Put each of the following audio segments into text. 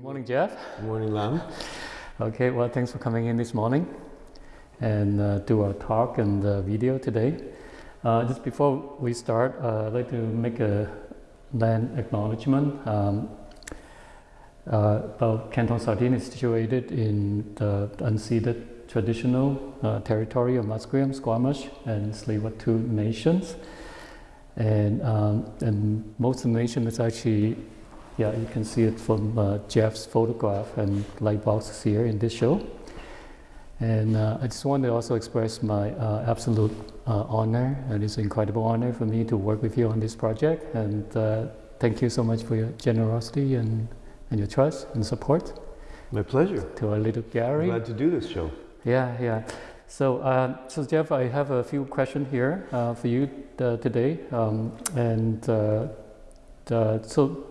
Good morning, Jeff. Good morning, Lam. Okay, well, thanks for coming in this morning and uh, do our talk and uh, video today. Uh, just before we start, uh, I'd like to make a land acknowledgement. Um, uh, about Canton Sardine is situated in the unceded traditional uh, territory of Musqueam, Squamish, and Tsleil-Waututh nations. And, um, and most of the nation is actually yeah, you can see it from uh, Jeff's photograph and light boxes here in this show. And uh, I just want to also express my uh, absolute uh, honor, and it's an incredible honor for me to work with you on this project. And uh, thank you so much for your generosity and, and your trust and support. My pleasure. To our little Gary. Glad to do this show. Yeah, yeah. So, uh, so Jeff, I have a few questions here for you today. Um, and so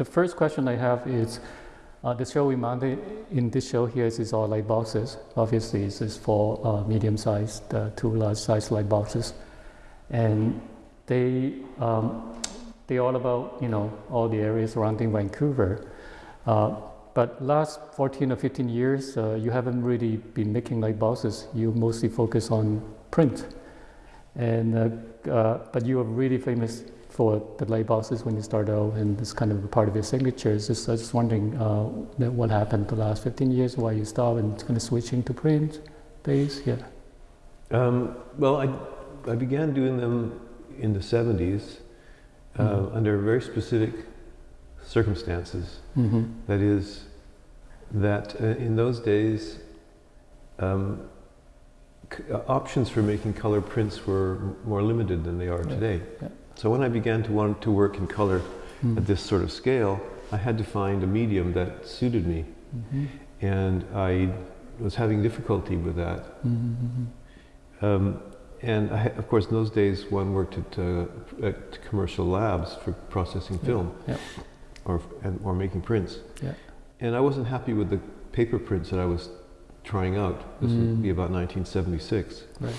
the first question I have is, uh, the show we mounted in this show here is, is all light boxes. Obviously, this is for uh, medium-sized, uh, two large-sized light boxes, and they um, they all about you know all the areas surrounding Vancouver. Uh, but last 14 or 15 years, uh, you haven't really been making light boxes. You mostly focus on print, and uh, but you are really famous for the light boxes when you start out and it's kind of a part of your signature. It's just, I was just wondering uh, what happened the last 15 years, why you stopped and kind of switching to print days, yeah. Um, well, I, I began doing them in the 70s uh, mm-hmm. under very specific circumstances. Mm-hmm. That is, that uh, in those days, um, c- uh, options for making color prints were more limited than they are yeah. today. Yeah. So when I began to want to work in color mm. at this sort of scale, I had to find a medium that suited me. Mm-hmm. And I was having difficulty with that. Mm-hmm. Um, and I, of course, in those days, one worked at, uh, at commercial labs for processing yeah. film yeah. Or, and, or making prints. Yeah. And I wasn't happy with the paper prints that I was trying out. This mm. would be about 1976. Right.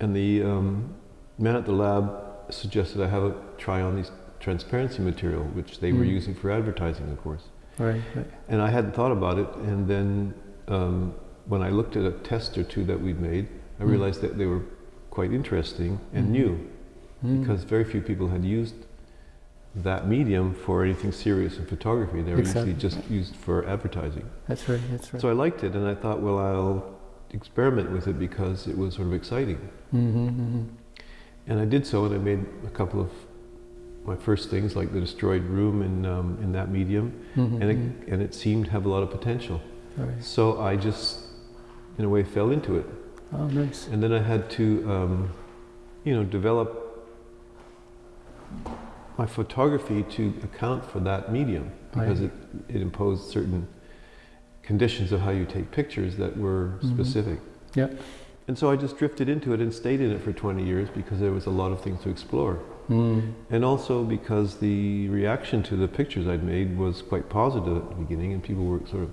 And the um, man at the lab suggested I have a try on these transparency material, which they mm. were hmm. using for advertising, of course. Right, right. And I hadn't thought about it, and then um, when I looked at a test or two that we'd made, I mm. realized that they were quite interesting and mm. new, hmm. because very few people had used that medium for anything serious in photography. They were exactly. usually just used for advertising. That's right, that's right. So I liked it, and I thought, well, I'll experiment with it because it was sort of exciting. Mm-hmm, mm-hmm. And I did so, and I made a couple of my first things, like the destroyed room in um, in that medium, mm-hmm. and it mm-hmm. and it seemed to have a lot of potential. Right. So I just, in a way, fell into it. Oh, nice. And then I had to, um, you know, develop my photography to account for that medium because right. it, it imposed certain conditions of how you take pictures that were mm-hmm. specific. Yeah. And so I just drifted into it and stayed in it for 20 years because there was a lot of things to explore. Mm. And also because the reaction to the pictures I'd made was quite positive at the beginning and people were sort of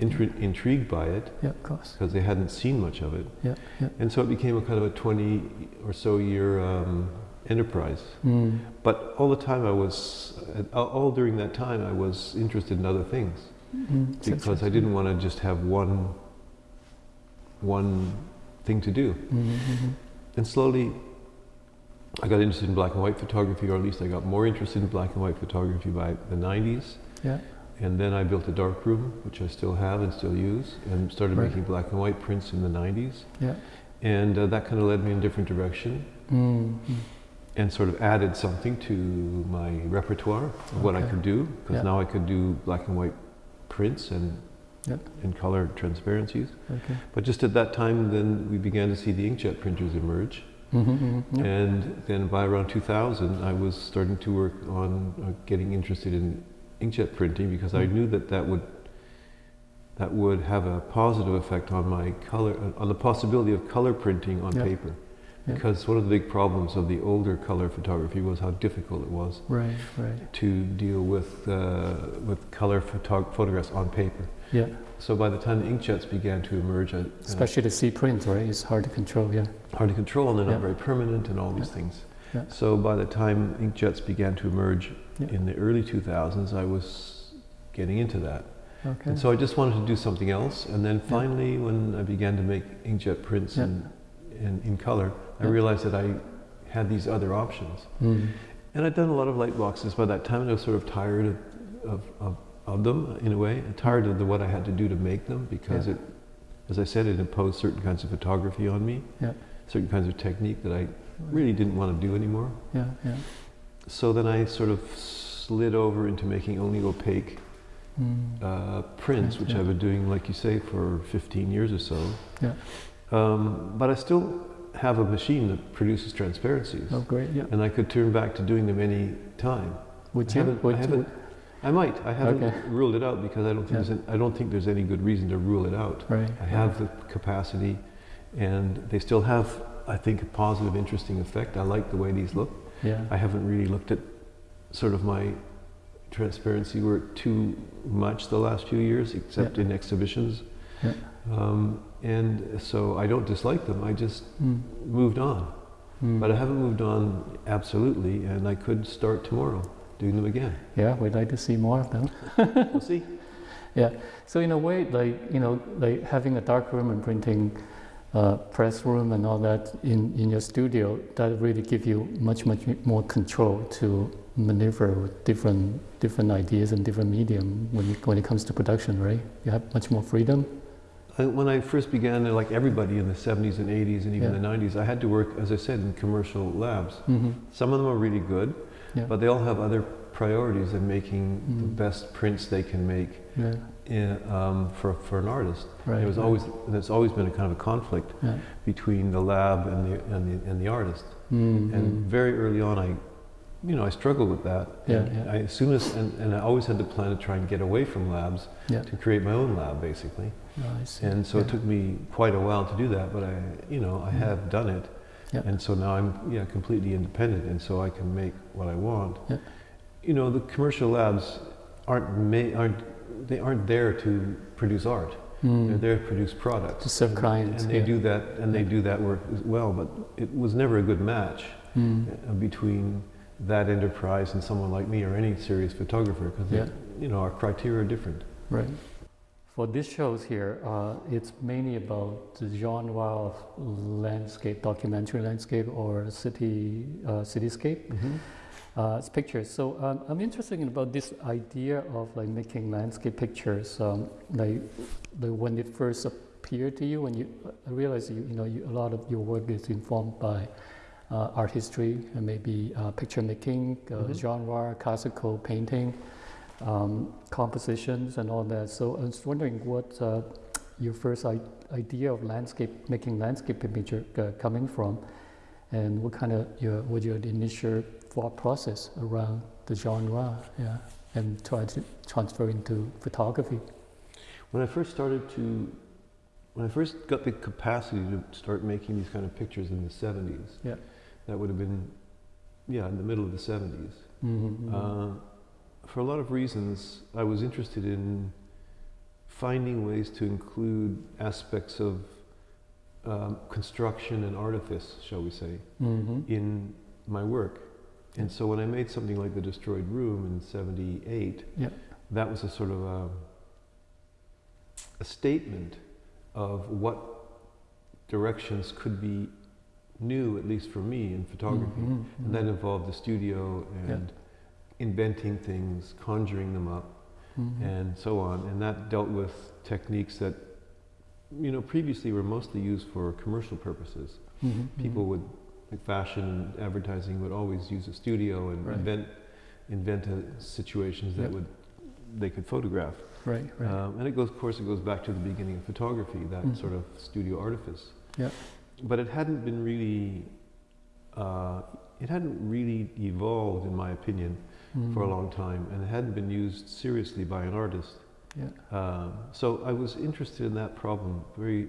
intri- intrigued by it. Yeah, of course. Because they hadn't seen much of it. Yeah, yeah. And so it became a kind of a 20 or so year um, enterprise. Mm. But all the time I was, all during that time I was interested in other things. Mm. Because I didn't want to just have one, one thing to do. Mm-hmm. And slowly, I got interested in black and white photography, or at least I got more interested in black and white photography by the 90s. Yeah. And then I built a dark room, which I still have and still use, and started right. making black and white prints in the 90s. Yeah. And uh, that kind of led me in a different direction. Mm-hmm. And sort of added something to my repertoire of okay. what I could do, because yeah. now I could do black and white prints and yep. in color transparencies. Okay. But just at that time, then we began to see the inkjet printers emerge. Mm-hmm, mm-hmm, yep. And then by around 2000, I was starting to work on uh, getting interested in inkjet printing because mm-hmm. I knew that that would that would have a positive effect on my color, on the possibility of color printing on yep. paper. Because one of the big problems of the older color photography was how difficult it was right, right. to deal with uh, with color photog- photographs on paper. Yeah. So by the time the inkjets began to emerge, I, especially the C print, right, it's hard to control. Yeah. Hard to control, and they're yeah. not very permanent, and all these yeah. things. Yeah. So by the time inkjets began to emerge in the early 2000s, I was getting into that. Okay. And so I just wanted to do something else. And then finally, when I began to make inkjet prints in, in color, I realized that I had these other options. Mm. And I'd done a lot of light boxes by that time, and I was sort of tired of, of, of, of them in a way, and tired of the, what I had to do to make them because Yeah. it, as I said, it imposed certain kinds of photography on me, Yeah. certain kinds of technique that I really didn't want to do anymore. Yeah, yeah. So then I sort of slid over into making only opaque Mm. uh, prints, which yeah. I've been doing, like you say, for 15 years or so. Yeah. Um, but I still have a machine that produces transparencies, Oh, great. Yeah. and I could turn back to doing them any time. Would I you? haven't- I haven't- I might. I haven't Okay. ruled it out because I don't think Yeah. there's any, I don't think there's any good reason to rule it out. right. I have the capacity, and they still have, I think, a positive, interesting effect. I like the way these look. Yeah. I haven't really looked at sort of my transparency work too much the last few years, except in exhibitions. Yeah. Um, and so I don't dislike them. I just Mm. moved on, Mm. but I haven't moved on absolutely, and I could start tomorrow doing them again. yeah, we'd like to see more of them. We'll see. Yeah. So in a way, like you know, like having a dark room and printing uh, press room and all that in, in your studio, that really give you much much more control to maneuver with different different ideas and different medium when you, when it comes to production, right? You have much more freedom. When I first began, like everybody in the 70s and 80s and even Yeah. the 90s, I had to work, as I said, in commercial labs. Mm-hmm. Some of them are really good, Yeah. but they all have other priorities in making the Mm. best prints they can make Yeah. in, um, for, for an artist. Right. It was always, and it's always been a kind of a conflict between the lab and the, and the, and the artist. Mm, And mm. very early on, I, you know, I struggled with that. Yeah, And yeah. I, as soon as, and, and I always had the plan to try and get away from labs Yeah. to create my own lab, basically. Oh, And so it took me quite a while to do that, but I, you know, I Mm. have done it. Yeah. And so now I'm, yeah, completely independent, and so I can make what I want. Yeah. You know, the commercial labs aren't ma- aren't they aren't there to produce art. Mm. They're there to produce products. To serve And- clients, and they yeah. do that, and they Yeah. do that work as well. But it was never a good match Mm. uh, between that enterprise and someone like me or any serious photographer, because Yeah. you know our criteria are different. Right. For this shows here, uh, it's mainly about the genre of landscape, documentary landscape, or city uh, cityscape uh, it's pictures. So um, I'm interested in about this idea of like making landscape pictures. Um, like, like when it first appeared to you, when you I realized you, you know you, a lot of your work is informed by uh, art history and maybe uh, picture making, uh, Mhm. genre, classical painting, um, compositions, and all that. So I was wondering what uh, your first I- idea of landscape, making landscape picture uh, coming from, and what kind of your what your initial thought process around the genre, yeah, and try to transfer into photography. When I first started to, when I first got the capacity to start making these kind of pictures in the 70s, Yeah. that would have been, yeah, in the middle of the 70s. Mm-hmm. Uh, for a lot of reasons, I was interested in finding ways to include aspects of um, construction and artifice, shall we say, mm-hmm. in my work. And so when I made something like The Destroyed Room in 78, Yeah. that was a sort of a, a statement of what directions could be new, at least for me, in photography. Mhm, And that involved the studio Yeah. Inventing things, conjuring them up, mhm. and so on. And that dealt with techniques that, you know, previously were mostly used for commercial purposes. Mhm, People mhm. would, like fashion and advertising, would always use a studio and Right. invent invent situations that Yep. would they could photograph. right, right, Um, and it goes, of course, it goes back to the beginning of photography, that Mhm. sort of studio artifice. Yeah. But it hadn't been really, uh, it hadn't really evolved, in my opinion, for a Mhm. long time, and it hadn't been used seriously by an artist. Yeah. Um, so I was interested in that problem very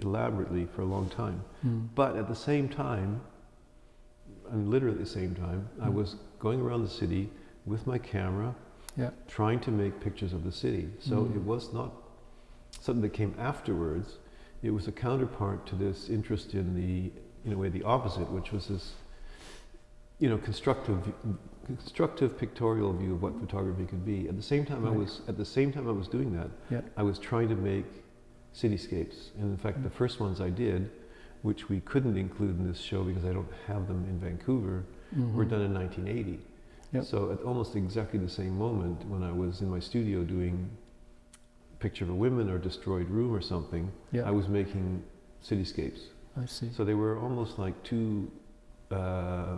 elaborately for a long time. Mm. But at the same time, I mean, literally at the same time, I Mm. was going around the city with my camera, Yeah. trying to make pictures of the city. So Mm. it was not something that came afterwards. It was a counterpart to this interest in the, in a way, the opposite, which was this you know, constructive, constructive pictorial view of what photography could be. At the same time, I was at the same time I was doing that, Yeah. I was trying to make cityscapes. And in fact, the Mm. first ones I did, which we couldn't include in this show because I don't have them in Vancouver, were Mhm. done in 1980. Yep. So at almost exactly the same moment, when I was in my studio doing picture of a woman or destroyed room or something, Yeah. I was making cityscapes. I see. So they were almost like two uh,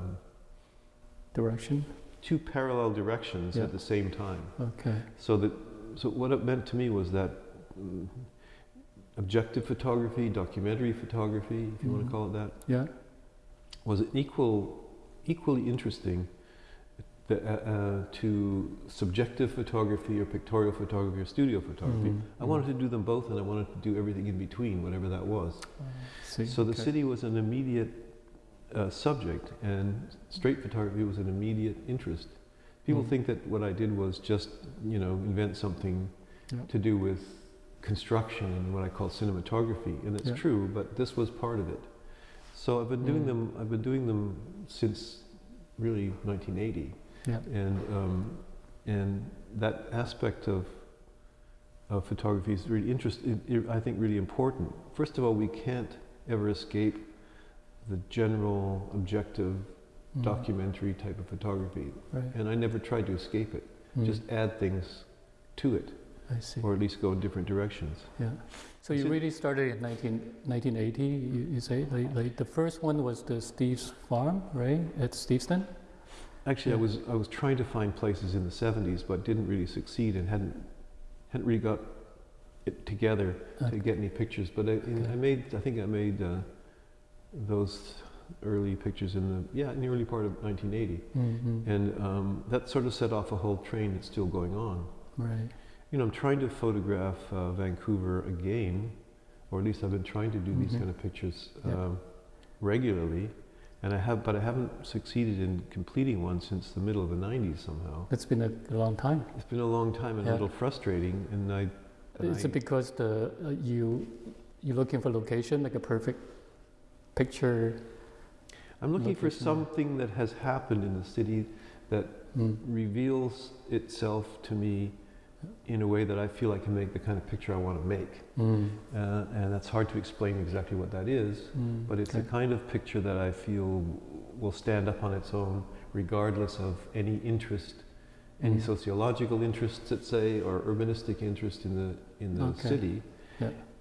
Direction. two parallel directions Yeah. at the same time. Okay. So that so what it meant to me was that mm, objective photography, documentary photography, if you want Mhm. to call it that, Yeah. was equal equally interesting the, uh, uh, to subjective photography or pictorial photography or studio photography. Mhm. I wanted to do them both, and I wanted to do everything in between, whatever that was. See. So the city was an immediate uh, subject, and straight photography was an immediate interest. People Mm. think that what I did was just, you know, invent something Yeah. to do with construction and what I call cinematography, and it's Yeah. true. But this was part of it. So I've been doing Mm. them. I've been doing them since really 1980, Yeah. and um, and that aspect of of photography is really interesting. I think really important. First of all, we can't ever escape the general objective Mhm. documentary type of photography, Right. and I never tried to escape it. Mm. Just add things to it, I see. or at least go in different directions. Yeah. So you Is really started in 19, 1980, you, you say? Like, like the first one was the Steve's Farm, right? At Steveston? Actually, I was I was trying to find places in the '70s, but didn't really succeed, and hadn't hadn't really got it together to get any pictures. But I, Okay. I made I think I made uh, those early pictures in the yeah in the early part of 1980, Mhm. and um, that sort of set off a whole train that's still going on. Right. You know, I'm trying to photograph uh, Vancouver again, or at least I've been trying to do these Mhm. kind of pictures Yeah. um, regularly, and I have, but I haven't succeeded in completing one since the middle of the '90s somehow. It's been a, a long time. It's been a long time and Yeah. a little frustrating, and I. and Is I- it because the uh, you you're looking for location, like a perfect picture? I'm looking for something that has happened in the city that Mm. reveals itself to me in a way that I feel I can make the kind of picture I want to make. Mm. Uh, and that's hard to explain exactly what that is. Mm. But it's okay. a kind of picture that I feel will stand up on its own, regardless of any interest, any Mm. sociological interests, let's say, or urbanistic interest in the in the Okay. city.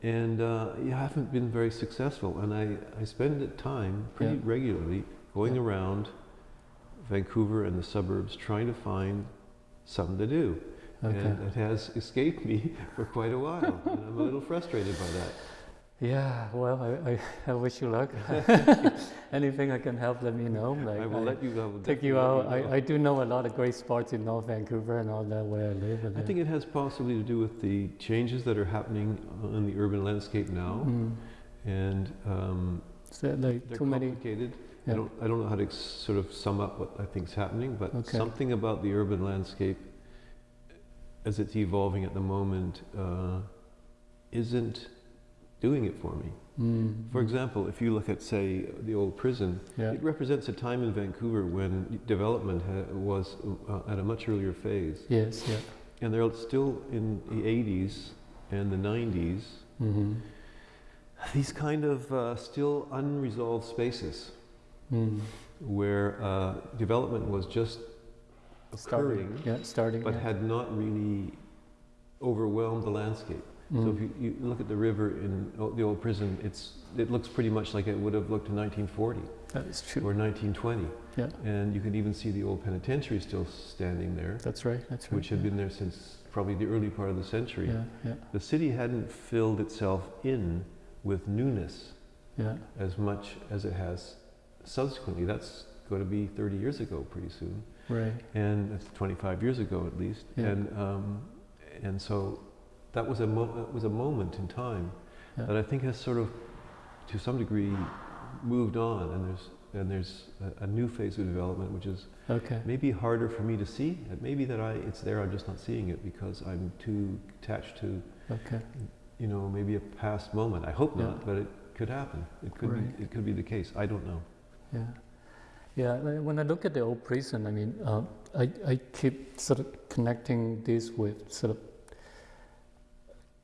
And uh, I haven't been very successful, and I, I spend time pretty Yeah. regularly going Yeah. around Vancouver and the suburbs trying to find something to do. Okay. And it has escaped me for quite a while, and I'm a little frustrated by that. Yeah, well, I, I, I wish you luck. Anything I can help, let me know. Like, I will let you. I take you out. let you know. I, I do know a lot of great spots in North Vancouver and all that where I live. I think it has possibly to do with the changes that are happening in the urban landscape now, Mm. and um, So, like they're too many. complicated. Yeah. I don't, I don't know how to sort of sum up what I think is happening, but Okay. something about the urban landscape as it's evolving at the moment uh, isn't doing it for me. Mm. For example, if you look at, say, the old prison, yeah. it represents a time in Vancouver when development ha- was uh, at a much earlier phase. Yes, yeah. And they're still in the 80s and the 90s, Mm-hmm. these kind of uh, still unresolved spaces Mm. where uh, development was just Starting. occurring, Yeah, starting. but yeah. had not really overwhelmed the landscape. So Mm. if you, you look at the river in the old prison, it's, it looks pretty much like it would have looked in 1940 that is true. or 1920. Yeah. And you can even see the old penitentiary still standing there, That's right. That's right. which had yeah. been there since probably the early part of the century. Yeah, yeah, The city hadn't filled itself in with newness yeah. as much as it has subsequently. That's going to be 30 years ago pretty soon, Right. and that's 25 years ago at least. Yeah. And um, and so that was a mo- that was a moment in time Yeah. that I think has sort of, to some degree, moved on, and there's and there's a, a new phase of development which is Okay. maybe harder for me to see. It may be that I it's there, I'm just not seeing it because I'm too attached to Okay. you know maybe a past moment. I hope Yeah. not, but it could happen. It could Right. be, it could be the case. I don't know. Yeah. Yeah, when I look at the old prison, I mean, uh, I, I keep sort of connecting this with sort of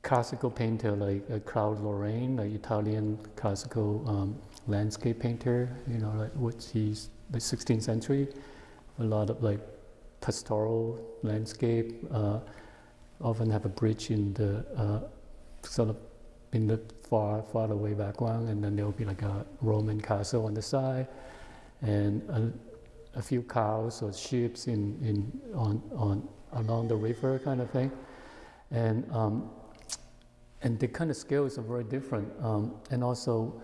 classical painter like uh, Claude Lorrain, like Italian classical um, landscape painter, you know, like which he's the 16th century, a lot of like pastoral landscape, uh, often have a bridge in the uh, sort of in the far far away background, and then there will be like a Roman castle on the side, and a, a few cows or sheep in, in on on along the river kind of thing, and um, and the kind of scales are very different, um, and also.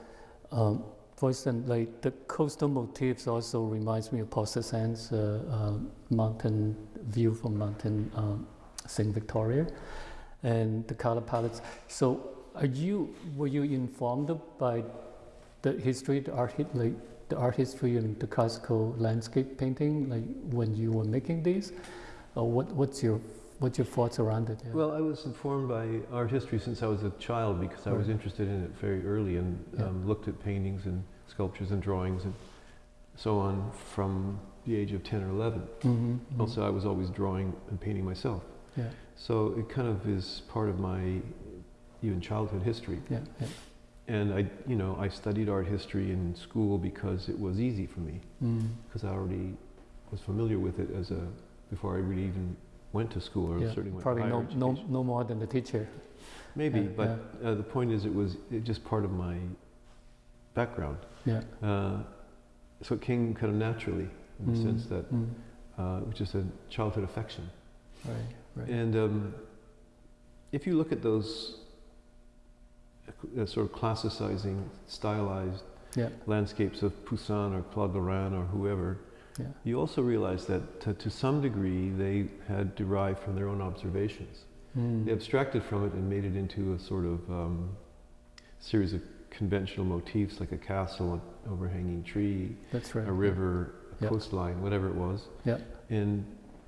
Um, for instance, like the coastal motifs also reminds me of Paul Cézanne's uh, uh, mountain view from Mountain um, Saint Victoria, and the color palettes. So, are you were you informed by the history, the art, like the art history and the classical landscape painting, like when you were making these, or what, what's your what's your thoughts around it? Yeah. Well, I was informed by art history since I was a child because I was interested in it very early and Yeah. um, looked at paintings and sculptures and drawings and so on from the age of 10 or 11. Mhm, mhm. Also, I was always drawing and painting myself. yeah, So it kind of is part of my even childhood history. yeah, yeah. And I, you know, I studied art history in school because it was easy for me Mm, because I already was familiar with it as a before I really even went to school or yeah. certainly went Probably no, no, no more than the teacher. Maybe, Yeah, but Uh, the point is, it was it just part of my background. Yeah. Uh, so it came kind of naturally in the Mm, sense that mm, uh, it was just a childhood affection. right, right. And um, if you look at those uh, sort of classicizing, stylized yeah, landscapes of Poussin or Claude Lorrain or whoever, yeah, you also realize that to, to some degree they had derived from their own observations. mm, They abstracted from it and made it into a sort of um, series of conventional motifs like a castle, an overhanging tree, that's right. a river, a Yeah. coastline, whatever it was, Yeah. and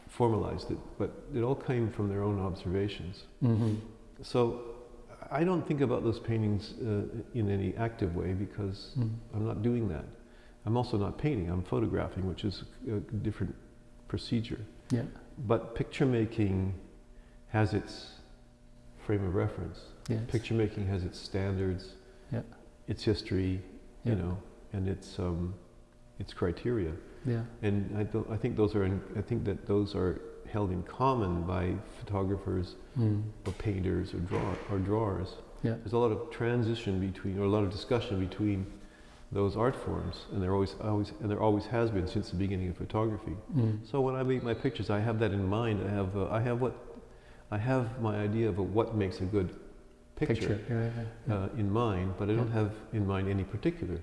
formalized it. But it all came from their own observations. hmm So I don't think about those paintings uh, in any active way because Mm. I'm not doing that. I'm also not painting, I'm photographing, which is a different procedure. Yeah. But picture making has its frame of reference. Yes. Picture making has its standards, Yeah. its history, you know, and its um, its criteria. Yeah. And I don't. I think those are. In, I think that those are held in common by photographers Mm. or painters or draw or drawers. Yeah. There's a lot of transition between, or a lot of discussion between those art forms, and there always, always, and there always has been since the beginning of photography. Mm. So when I make my pictures, I have that in mind. I have, uh, I have what, I have my idea of what makes a good picture, Picture. Yeah. yeah, yeah. Uh, in mind, but I don't have in mind any particular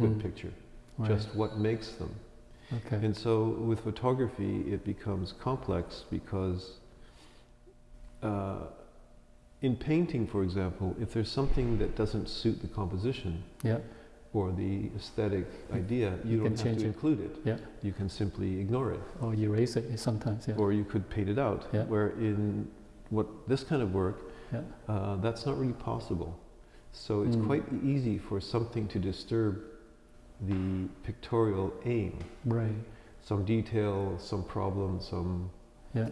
good Mm. picture, Right. just what makes them. okay. And so with photography, it becomes complex because uh, in painting, for example, if there's something that doesn't suit the composition yeah. Or the aesthetic idea, you, You don't can have change to it. include it. Yeah. You can simply ignore it, Or erase it sometimes. Yeah. or you could paint it out. Yeah. Where in what this kind of work, yeah. uh, that's not really possible. So it's Mm. quite easy for something to disturb the pictorial aim. Right. some detail, some problem, some Yeah.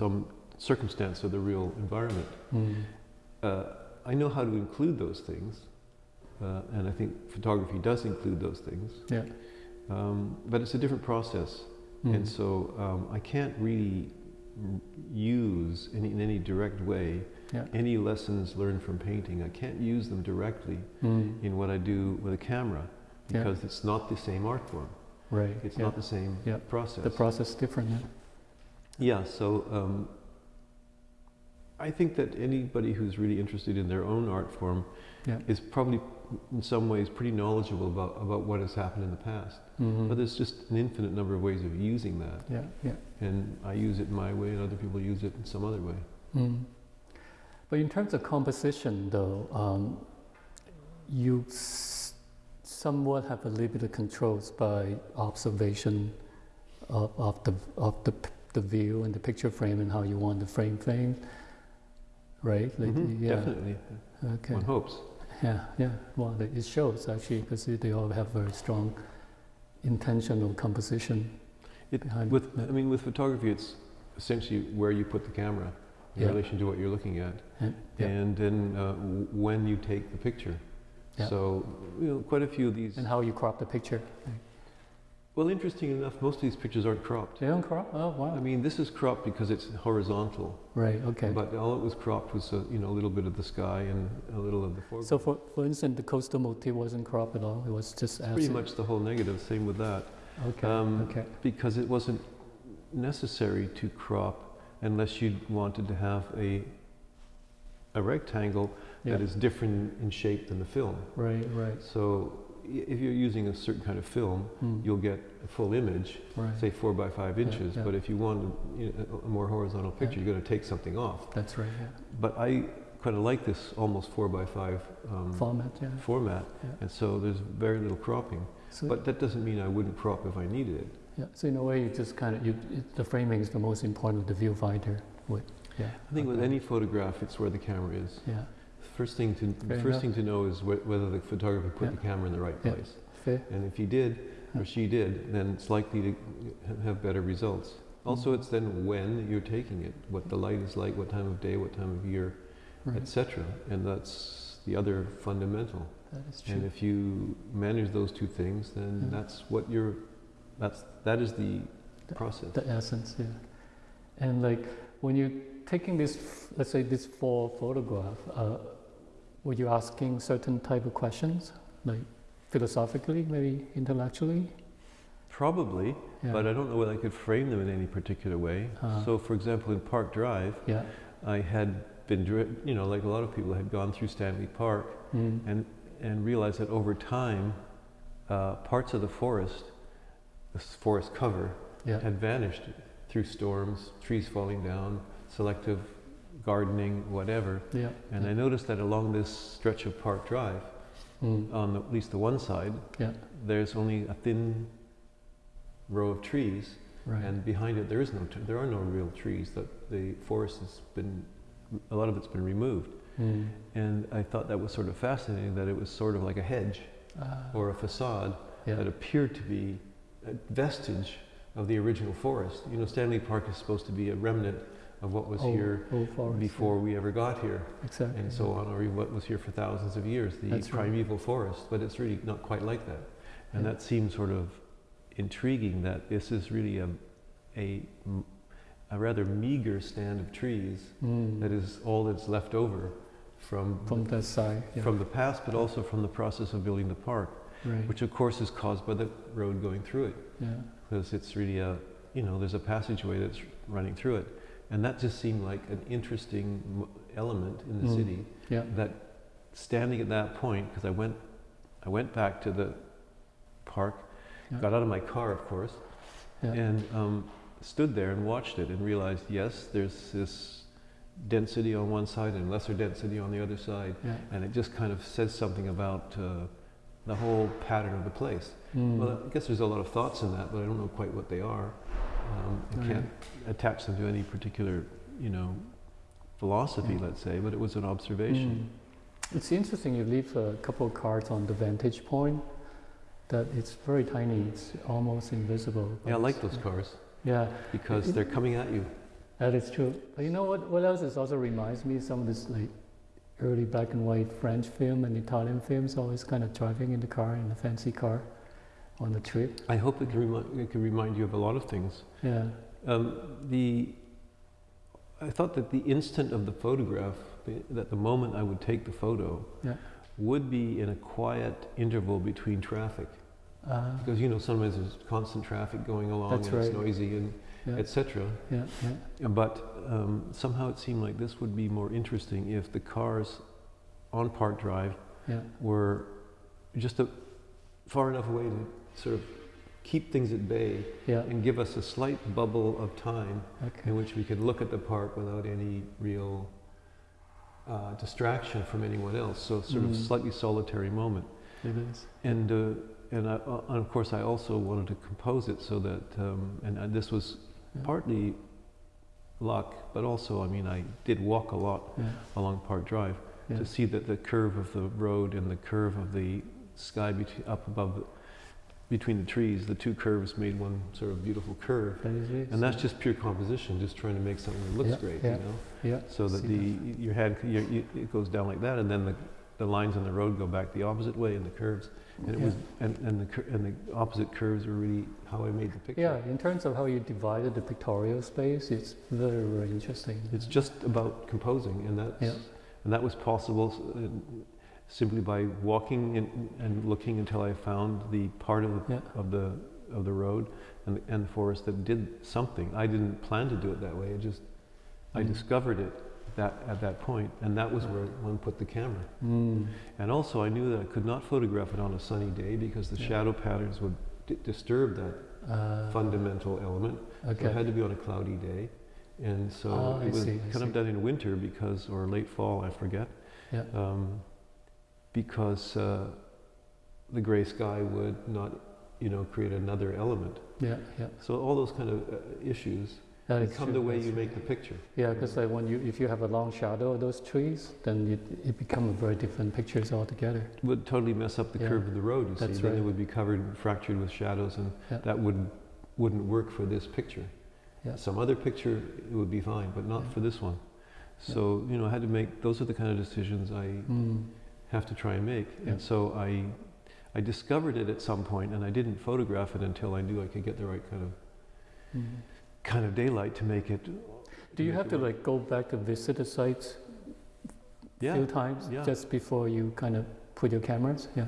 some circumstance of the real environment. Mm. Uh, I know how to include those things, uh, and I think photography does include those things. Yeah. Um, but it's a different process, Mm. and so um, I can't really use any, in any direct way Yeah. any lessons learned from painting. I can't use them directly Mm. in what I do with a camera Yeah. because it's not the same art form. Right. It's yeah. not the same Yeah. process. The process is different. Yeah. Yeah, so um, I think that anybody who's really interested in their own art form Yeah. is probably, in some ways, pretty knowledgeable about, about what has happened in the past. Mhm. But there's just an infinite number of ways of using that. Yeah. Yeah. And I use it my way, and other people use it in some other way. Mm. But in terms of composition, though, um, you s- somewhat have a little bit of controls by observation of, of the of the p- the view and the picture frame and how you want the frame thing, right? Like, Mhm, yeah. Definitely, Okay. one hopes. Yeah. Yeah. Well, it shows actually because they all have very strong intentional composition It- behind With, it. I mean, with photography, it's essentially where you put the camera in Yeah. relation to what you're looking at, And- yeah. and then uh, when you take the picture. So, you know, quite a few of these. and how you crop the picture. Well, interesting enough, most of these pictures aren't cropped. They don't crop? Oh, wow. I mean, this is cropped because it's horizontal, right, okay. but all it was cropped was a, you know a little bit of the sky and a little of the foreground. so for, for instance, the coastal motif wasn't cropped at all. It was just pretty acid. much the whole negative. Same with that. Okay, um, okay. because it wasn't necessary to crop unless you wanted to have a a rectangle Yeah. that is different in shape than the film. Right, right. So if you're using a certain kind of film, Mm, you'll get a full image, right. say four by five inches. yeah. But if you want a, you know, a more horizontal picture, you're going to take something off. That's right, yeah. But I kind of like this almost four by five um, Format, yeah. format, Yeah. and so there's very little cropping. So, But that doesn't mean I wouldn't crop if I needed it. yeah. so in a way, you just kind of, you, it, the framing is the most important of the viewfinder. Would, yeah. I think with any photograph, it's where the camera is. Yeah, First thing to Fair first enough. thing to know is wh- whether the photographer put Yeah. the camera in the right Yeah. place. fair. And if he did, or she did, then it's likely to have better results. Also, Mhm. it's then when you're taking it, what the light is like, what time of day, what time of year, Right. etc. And that's the other fundamental. That is true. And if you manage those two things, then Yeah. that's what you're. That's that is the The- process. The essence, yeah. And like when you're taking this, let's say this four photograph, uh, were you asking certain type of questions, like philosophically, maybe intellectually? Probably, Yeah. but I don't know whether I could frame them in any particular way. Uh-huh. So, for example, in Park Drive, yeah. I had been, you know, like a lot of people, had gone through Stanley Park Mm. and and realized that over time, uh, parts of the forest, the forest cover, Yeah. had vanished through storms, trees falling down, selective gardening, whatever. Yeah. And I noticed that along this stretch of Park Drive, Mm. on the, at least the one side, Yeah. there's only a thin row of trees, Right. and behind it there is no, there are no real trees. That the forest has been, a lot of it's been removed. Mm. And I thought that was sort of fascinating. That it was sort of like a hedge Ah, or a facade yeah. that appeared to be a vestige of the original forest. You know, Stanley Park is supposed to be a remnant of what was Old- here old forest, before we ever got here, yeah. exactly. and so on, or what was here for thousands of years, the That's right. primeval forest. But it's really not quite like that, and Yeah. that seems sort of intriguing. That this is really a a rather meager stand of trees Mm. that is all that's left over from from that side. Yeah. from the past, but also from the process of building the park, right. which of course is caused by the road going through it, yeah. because it's really a, you know, there's a passageway that's running through it, and that just seemed like an interesting element in the Mm. city. Yeah. That standing at that point, because I went, I went back to the park, Yeah. got out of my car, of course, Yeah. and um, stood there and watched it and realized, yes, there's this density on one side and lesser density on the other side yeah. and it just kind of says something about uh, the whole pattern of the place. Mm. Well, I guess there's a lot of thoughts in that, but I don't know quite what they are. Um, I Right. can't attach them to any particular, you know, philosophy, Yeah. let's say, but it was an observation. Mm. It's interesting you leave a couple of cards on the vantage point that it's very tiny, it's almost invisible. Yeah, I like those cars Yeah, because It- they're coming at you. that is true. But you know what, what else is also reminds me some of this like early black and white French film and Italian films always kind of driving in the car in a fancy car on the trip. I hope it can, remi- it can remind you of a lot of things. Yeah, Um, the, I thought that the instant of the photograph, the, that the moment I would take the photo, Yeah. would be in a quiet interval between traffic. uh, Because you know sometimes there's constant traffic going along That's and it's noisy and yeah, etc. yeah, yeah. But um, somehow it seemed like this would be more interesting if the cars on Park Drive yeah. were just a, far enough away to sort of keep things at bay Yeah, and give us a slight bubble of time okay. in which we could look at the park without any real uh, distraction from anyone else. So sort of Mm. slightly solitary moment. It is. And uh, and, I, uh, and of course I also wanted to compose it so that um, and uh, this was Yeah. partly luck, but also I mean I did walk a lot Yeah, along Park Drive to see that the curve of the road and the curve of the sky up above the, between the trees, the two curves made one sort of beautiful curve. That. And that's just pure composition, just trying to make something that looks Yeah, great, yeah. you know? yeah. So that the your head your, you, it goes down like that, and then the, the lines on the road go back the opposite way, and the curves, and it was and, and the and the opposite curves were really how I made the picture. Yeah, in terms of how you divided the pictorial space, it's very, very interesting. It's just about composing, and that's Yeah. and that was possible uh, simply by walking in, and looking until I found the part of the, Yeah. of the of the road and the, and the forest that did something. I didn't plan to do it that way. It just I Mm. discovered it that at that point, and that was where one put the camera. Mm. And also, I knew that I could not photograph it on a sunny day because the Yeah. shadow patterns would d- disturb that Uh, fundamental element. So it had to be on a cloudy day. And so I it was see, kind of done in winter because, or late fall, I forget, Yeah. um, because uh, the gray sky would not, you know, create another element. Yeah, yeah. So all those kind of uh, issues That become true, the way you make the picture. Yeah, because like when you, if you have a long shadow of those trees, then it, it becomes very different pictures altogether. It would totally mess up the Yeah. curve of the road, you That's see. Then it would be covered, fractured with shadows, and Yeah. that wouldn't, wouldn't work for this picture. Yeah. Some other picture, it would be fine, but not Yeah. for this one. So, you know, I had to make, those are the kind of decisions I Mm. Have to try and make. Yeah. And so I, I discovered it at some point, and I didn't photograph it until I knew I could get the right kind of, Mm. kind of daylight to make it. Do you have to like go back to visit the sites a Yeah, few times yeah. just before you kind of put your cameras? Yeah.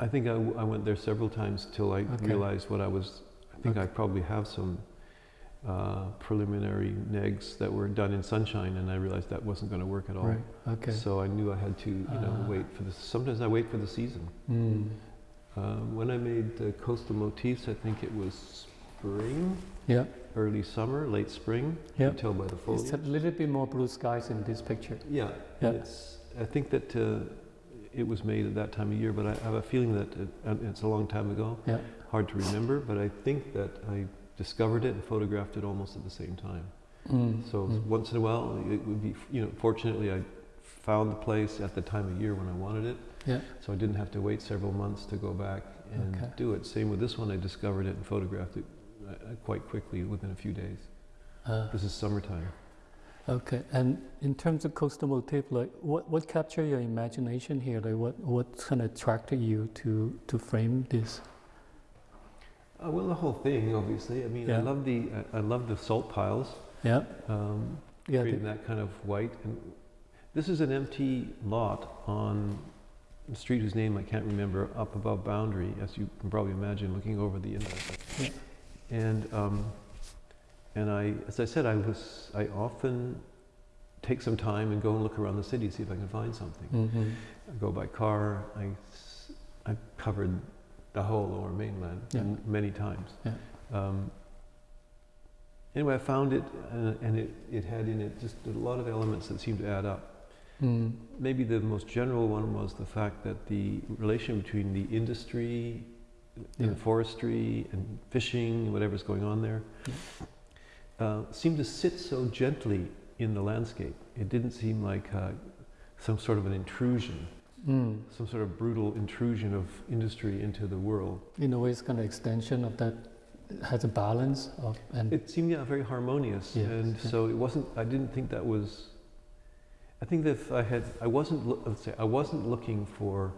I think I, w- I went there several times till I Okay. realized what I was. I think I probably have some uh, preliminary negs that were done in sunshine, and I realized that wasn't going to work at all. Right. Okay. So I knew I had to, you know, Ah. wait for the. Sometimes I wait for the season. Mm. Um, when I made the coastal motifs, I think it was spring, Yeah. early summer, late spring. You Yeah. can tell by the It's a little bit more blue skies in this picture. Yeah, Yeah. It's, I think that uh, it was made at that time of year, but I have a feeling that it, it's a long time ago. Yeah. Hard to remember, but I think that I discovered it and photographed it almost at the same time. Mm. So Mm. once in a while, it would be, you know, fortunately I found the place at the time of year when I wanted it. Yeah. So I didn't have to wait several months to go back and Okay. do it. Same with this one, I discovered it and photographed it uh, quite quickly within a few days. Uh, This is summertime. okay. And in terms of coastal motif, like what, what captured your imagination here? Like what, what kind of attracted you to, to frame this? Uh, well, the whole thing, obviously. I mean, I love the I, I love the salt piles, Yeah. um, Yeah. creating that kind of white. And this is an empty lot on a street whose name I can't remember, up above Boundary, as you can probably imagine, looking over the inlet. Yeah. And um, and I, as I said, I was I often take some time and go and look around the city, to see if I can find something. Mm -hmm. I go by car. I, I covered the whole lower mainland Yeah. many times. Yeah. Um, anyway, I found it, uh, and it, it had in it just a lot of elements that seemed to add up. Mm. Maybe the most general one was the fact that the relation between the industry, Yeah. and forestry, and fishing, whatever's going on there, uh, seemed to sit so gently in the landscape. It didn't seem like uh, some sort of an intrusion Mm. some sort of brutal intrusion of industry into the world. In a way, it's kind of extension of that. It has a balance of and It seemed yeah, very harmonious, Yes, and yeah. so it wasn't. I didn't think that was. I think that if I had, I wasn't. Let's say I wasn't looking for,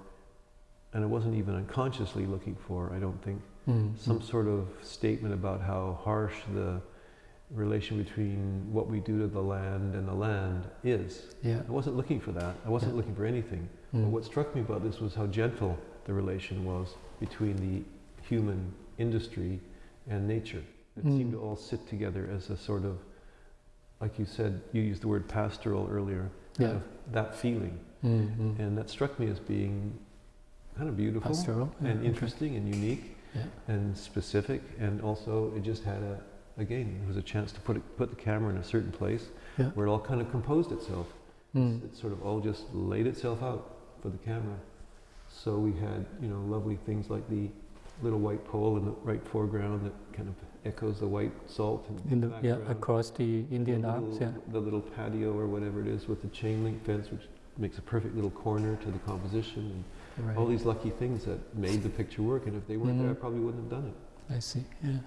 and I wasn't even unconsciously looking for. I don't think Mm, some sort of statement about how harsh the relation between what we do to the land and the land is. yeah. I wasn't looking for that. I wasn't Yeah. looking for anything. Mm. But what struck me about this was how gentle the relation was between the human industry and nature. It Mm. seemed to all sit together as a sort of, like you said, you used the word pastoral earlier, kind Yeah. of that feeling. Mm, mm. And that struck me as being kind of beautiful Pastoral yeah, and okay. interesting and unique Yeah. and specific. And also, it just had a, again, it was a chance to put, it, put the camera in a certain place Yeah. where it all kind of composed itself. Mm. It sort of all just laid itself out for the camera. So we had, you know, lovely things like the little white pole in the right foreground that kind of echoes the white salt in, In the yeah across the Indian the Alps. little, Yeah. the little patio or whatever it is with the chain link fence, which makes a perfect little corner to the composition. And right. all these lucky things that made the picture work. And if they weren't there, I Mhm. probably wouldn't have done it. I see. Yeah.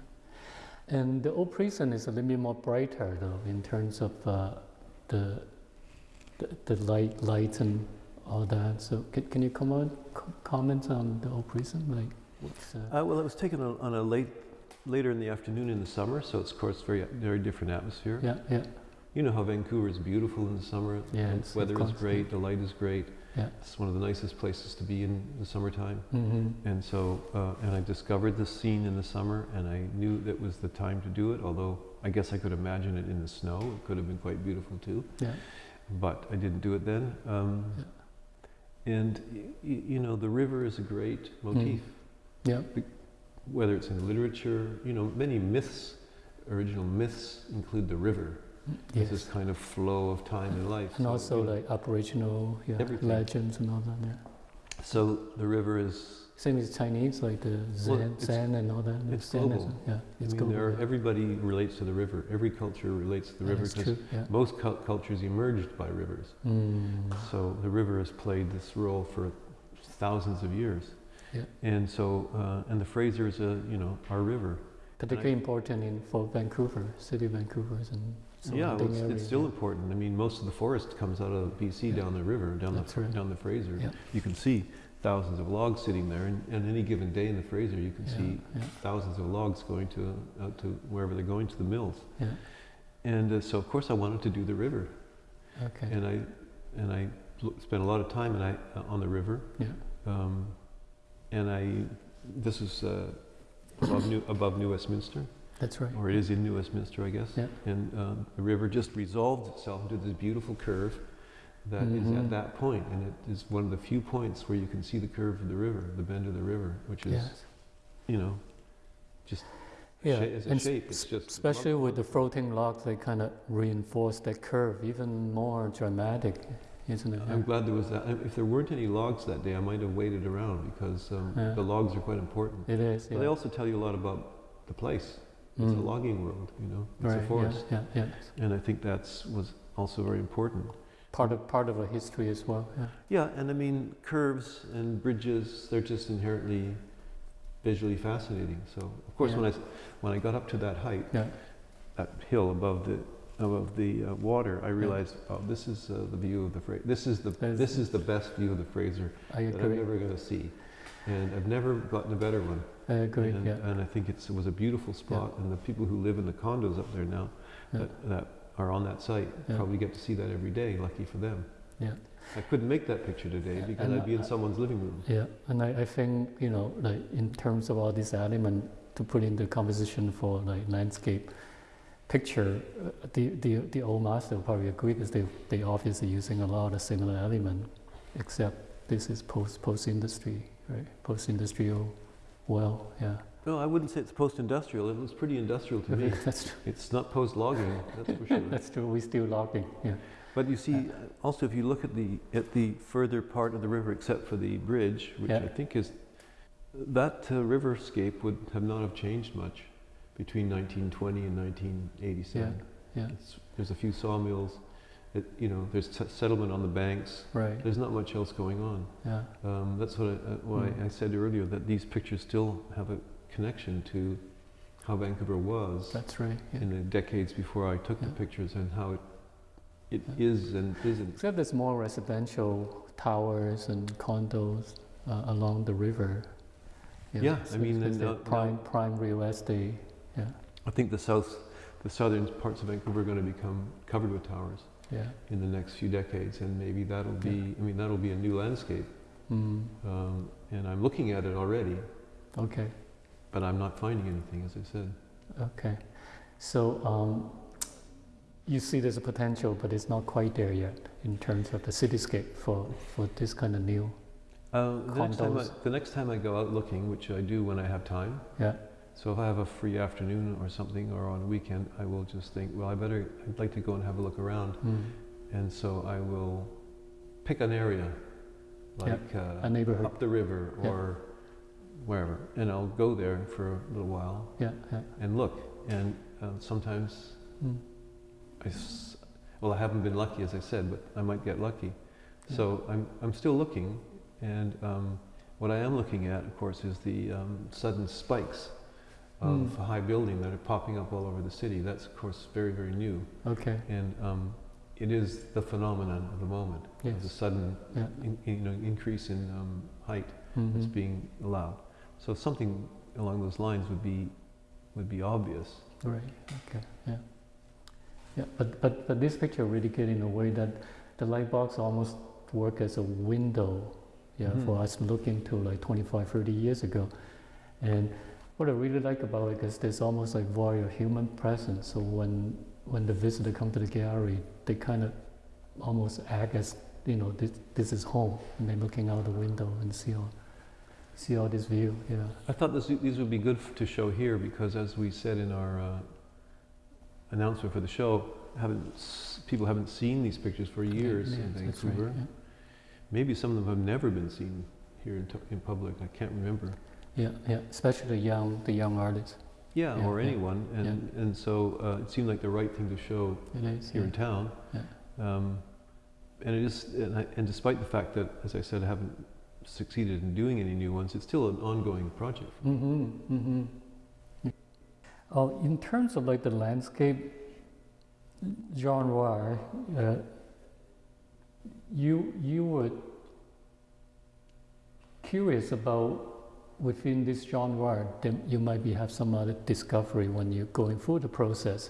And the old prison is a little bit more brighter, though, in terms of uh, the, the the light, lights and all that. So, can, can you comment co- comment on the old prison? Like, what's uh, Uh, well, it was taken on, on a late, later in the afternoon in the summer, so it's of course very, very different atmosphere. yeah, yeah, You know how Vancouver is beautiful in the summer. Yeah, the weather is great, the light is great. yeah. It's one of the nicest places to be in the summertime. hmm And so, uh, and I discovered this scene in the summer, and I knew that was the time to do it. Although I guess I could imagine it in the snow; it could have been quite beautiful too. Yeah, But I didn't do it then. Um, And you know, the river is a great motif. Mm. yeah, Whether it's in literature, you know, many myths, original myths include the river. There's this yes. kind of flow of time and life. And So, also you know, like Aboriginal yeah, legends and all that. Yeah. so the river is Same as Chinese, like the Zen, it's- Zen and all that. it's Zen global. yeah, it's I mean, global. there are, yeah. everybody relates to the river. Every culture relates to the Yeah, river that's because true. Yeah. most cul- cultures emerged by rivers. Mm. So the river has played this role for thousands of years. Yeah. And so, uh, and the Fraser is a, you know, our river. Particularly important in for Vancouver, city of Vancouver and yeah, well, it's, it's still important. I mean, most of the forest comes out of BC Yeah. down the river, down That's the right. down the Fraser. Yeah. You can see thousands of logs sitting there, and, and any given day in the Fraser, you can Yeah, see yeah, thousands of logs going to out to wherever they're going to the mills. yeah. And uh, so, of course, I wanted to do the river, Okay. and I and I spent a lot of time and I uh, on the river. Yeah. Um, and I, this is uh, above, New, above New Westminster, That's right. or it is in New Westminster, I guess. Yeah. And um, the river just resolved itself into this beautiful curve that is Mhm. at that point, and it is one of the few points where you can see the curve of the river, the bend of the river, which is, Yes. you know, just Yeah. a and shape. It's just especially with the floating logs, they kind of reinforce that curve even more dramatic, isn't it? I'm glad there was that. If there weren't any logs that day, I might have waited around because um, Yeah. the logs are quite important. It is. But Yeah. they also tell you a lot about the place. It's a Mm. logging world, you know. It's right. a forest, Yeah. Yeah. yeah. and I think that's was also very important. Part of part of a history as well. Yeah. Yeah, and I mean curves and bridges—they're just inherently visually fascinating. So, of course, Yeah. I when I got up to that height, Yeah. that hill above the above the uh, water, I realized, oh, this is uh, the view of the Fraser. This is the That's- this is the best view of the Fraser I that I'm ever going to see, and I've never gotten a better one. I agree. And, yeah. and I think it's, it was a beautiful spot, and the people who live in the condos up there now that, that are on that site Yeah. probably get to see that every day. Lucky for them. Yeah. I couldn't make that picture today because and I'd be in someone's living room. Yeah, and I, I think, you know, like in terms of all these elements to put into composition for like landscape picture, uh, the, the, the old master will probably agree because they, they obviously using a lot of similar element, except this is post, post-industry, right? Post-industrial well, yeah. No, I wouldn't say it's post-industrial. It was pretty industrial to me. that's true. It's not post-logging, that's for sure. That's true. We still logging, yeah. But you see, also if you look at the at the further part of the river, except for the bridge, which Yeah. I think is that uh, riverscape would have not have changed much between 1920 and 1987. Yeah, It's, there's a few sawmills. It, you know, there's settlement on the banks. right, There's not much else going on. yeah, Um, that's what I, uh, why Mm. I said earlier that these pictures still have a connection to how Vancouver was that's right, yeah. in the decades before I took Yeah. the pictures and how it it Yeah. is and isn't. Except there's more residential towers and condos uh, along the river. Yeah, I mean, it's and the now- prime prime real estate. Yeah, I think the south, the southern parts of Vancouver are going to become covered with towers yeah. in the next few decades, and maybe that'll be. I mean, that'll be a new landscape. Mm, Um, and I'm looking at it already, okay, but I'm not finding anything, as I said. okay. So um, you see there's a potential, but it's not quite there yet in terms of the cityscape for, for this kind of new. Uh, the, next time I, the next time I go out looking, which I do when I have time, Yeah, so if I have a free afternoon or something, or on a weekend, I will just think, well, I better, I'd like to go and have a look around. mm, And so I will pick an area, like a uh, neighborhood. up the river Yeah. or wherever, and I'll go there for a little while Yeah, yeah. and look. And uh, sometimes Mm, I, s- well, I haven't been lucky, as I said, but I might get lucky. Yeah. So I'm, I'm still looking, And um, what I am looking at, of course, is the um, sudden spikes of Mm. high building that are popping up all over the city. That's, of course, very, very new. Okay. And um, it is the phenomenon of the moment, of the sudden Yeah. in, you know, increase in um, height Mhm. that's being allowed. So something along those lines would be, would be obvious. Right. Okay. Yeah. Yeah. But but but this picture really get in a way that the light box almost work as a window, yeah, Mhm. for us looking to like 25, 30 years ago. And what I really like about it is there's almost like voyeur human presence. So when when the visitor come to the gallery, they kind of almost act as you know this this is home, and they're looking out the window and see all see all this view. Yeah. I thought this, these would be good to show here because, as we said in our uh, announcement for the show, haven't s- people haven't seen these pictures for years Yeah, in that's right, Vancouver. yeah. Maybe some of them have never been seen here in, in public. I can't remember. Yeah, yeah, especially the young, the young artists. Yeah, Yeah, or anyone, and and so uh, it seemed like the right thing to show is. here in town. Yeah. Um, and it is, and, I, and despite the fact that, as I said, I haven't succeeded in doing any new ones, it's still an ongoing project. Mm-hmm. Mm-hmm. Oh, in terms of like the landscape genre, uh, you you were curious about within this genre, then you might be have some other discovery when you're going through the process.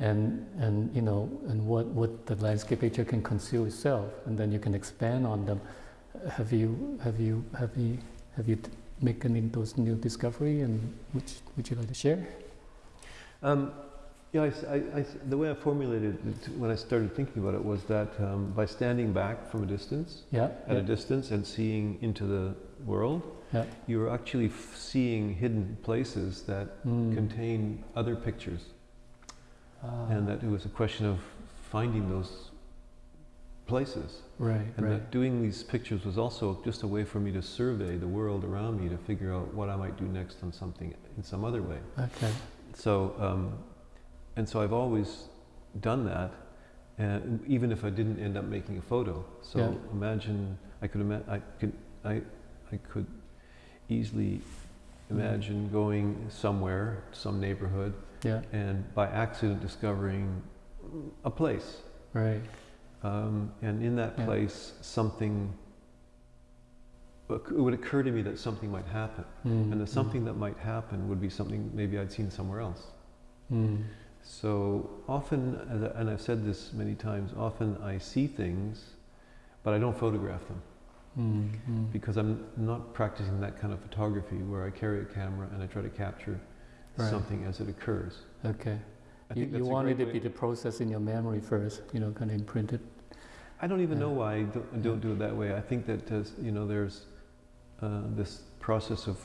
and and you know and what what the landscape picture can conceal itself and then you can expand on them have you have you have you have you any those new discovery and which would you like to share? Um, yeah, I I- I the way I formulated it when I started thinking about it was that um, by standing back from a distance, yeah at yeah, a distance, and seeing into the world, yeah. you're actually f- seeing hidden places that Mm. contain other pictures, Ah, and that it was a question of finding those places, right and right that doing these pictures was also just a way for me to survey the world around me to figure out what I might do next on something in some other way. okay So, um, and so I've always done that, and even if I didn't end up making a photo. So Yeah. imagine I could ima- I could I I could easily imagine going somewhere, some neighborhood, yeah and by accident discovering a place, right um, and in that Yeah. place something. It would occur to me that something might happen, mm. and the something that might happen would be something maybe I'd seen somewhere else. mm. So often, and I've said this many times, often I see things, but I don't photograph them Mm. Mm. because I'm not practicing that kind of photography where I carry a camera and I try to capture Right. something as it occurs. okay I you, think you wanted it to be the process in your memory first you know kind of imprinted I don't even Yeah. know why I don't, don't do it that way. I think that uh, you know there's uh, this process of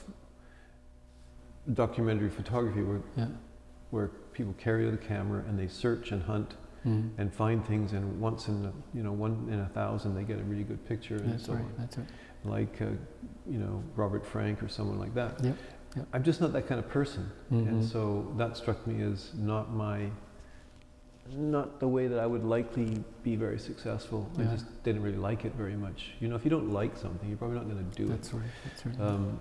documentary photography where yeah where people carry the camera and they search and hunt mm. and find things and once in a, you know one in a thousand they get a really good picture and that's so right on. that's right like uh, you know Robert Frank or someone like that. Yep, yep. I'm just not that kind of person, Mhm. and so that struck me as not my not the way that I would likely be very successful. I just didn't really like it very much. You know, if you don't like something, you're probably not going to do that's right that's right it. Um,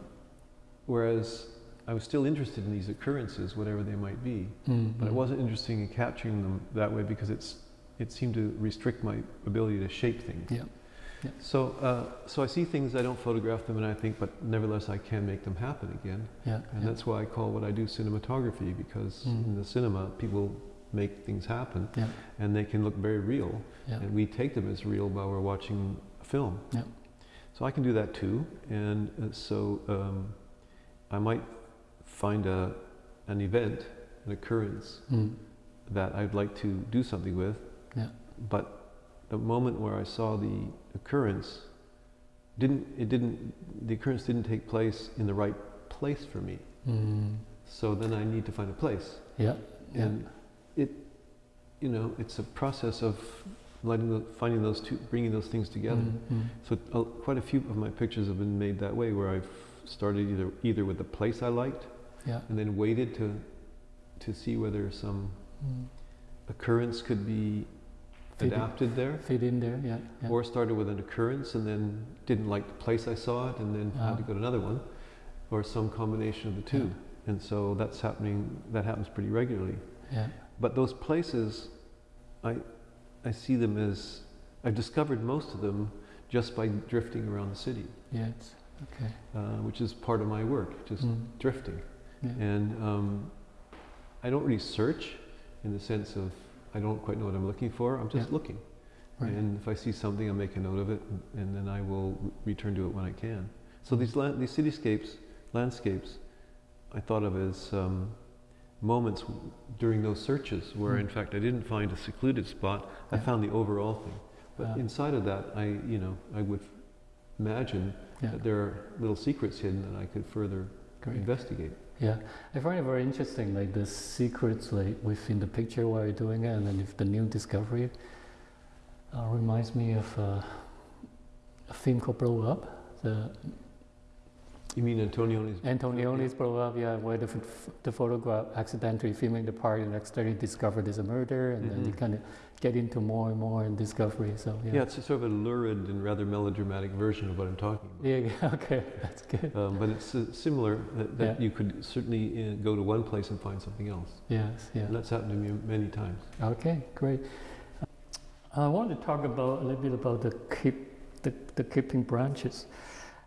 whereas I was still interested in these occurrences, whatever they might be, Mm, but I wasn't interested in capturing them that way because it's it seemed to restrict my ability to shape things. Yeah. So, uh, so I see things, I don't photograph them, and I think, but nevertheless, I can make them happen again. Yeah, And yeah. that's why I call what I do cinematography, because Mm. in the cinema, people make things happen, Yeah. and they can look very real, Yeah. and we take them as real while we're watching a film. Yeah. So I can do that too, and uh, so um, I might find a, an event, an occurrence Mm. that I'd like to do something with, Yeah. but the moment where I saw the occurrence didn't it didn't the occurrence didn't take place in the right place for me. Mm. So then I need to find a place, Yeah. Yeah. and it you know it's a process of letting the, finding those two bringing those things together. Mm, mm. So uh, quite a few of my pictures have been made that way, where I've started either either with the place I liked, Yeah. and then waited to to see whether some Mm. occurrence could be Fit in. adapted there, fit in there. Yeah. yeah. or started with an occurrence and then didn't like the place I saw it and then had to Ah. go to another one, or some combination of the two. And so that's happening. That happens pretty regularly. yeah. But those places, I, I see them as I've discovered most of them just by drifting around the city, Yes. Okay. uh, which is part of my work, just Mm. drifting. Yeah. And um, I don't really search in the sense of I don't quite know what I'm looking for. I'm just Yeah. looking. Right. And if I see something, I'll make a note of it, and, and then I will return to it when I can. So these la- these cityscapes, landscapes, I thought of as um, moments w- during those searches where, Mm. in fact, I didn't find a secluded spot. I found the overall thing. But Ah. inside of that, I you know I would imagine Yeah. that there are little secrets hidden that I could further Great. investigate. Yeah, I find it very interesting, like the secrets like within the picture while you're doing it, and then if the new discovery uh, reminds me of uh, a film called Blow Up, the You mean Antonioni's? Antonioni's Blow Up, yeah, where the, the photograph accidentally filming the part and accidentally discovered there's a murder, and then you kind of get into more and more in discovery. So yeah, Yeah, it's a sort of a lurid and rather melodramatic version of what I'm talking about. yeah, yeah, okay, that's good. Um, but it's uh, similar that, that Yeah. you could certainly uh, go to one place and find something else. Yes, yeah. And that's happened to me many times. Okay, great. I want to talk about a little bit about the keep the, the keeping branches,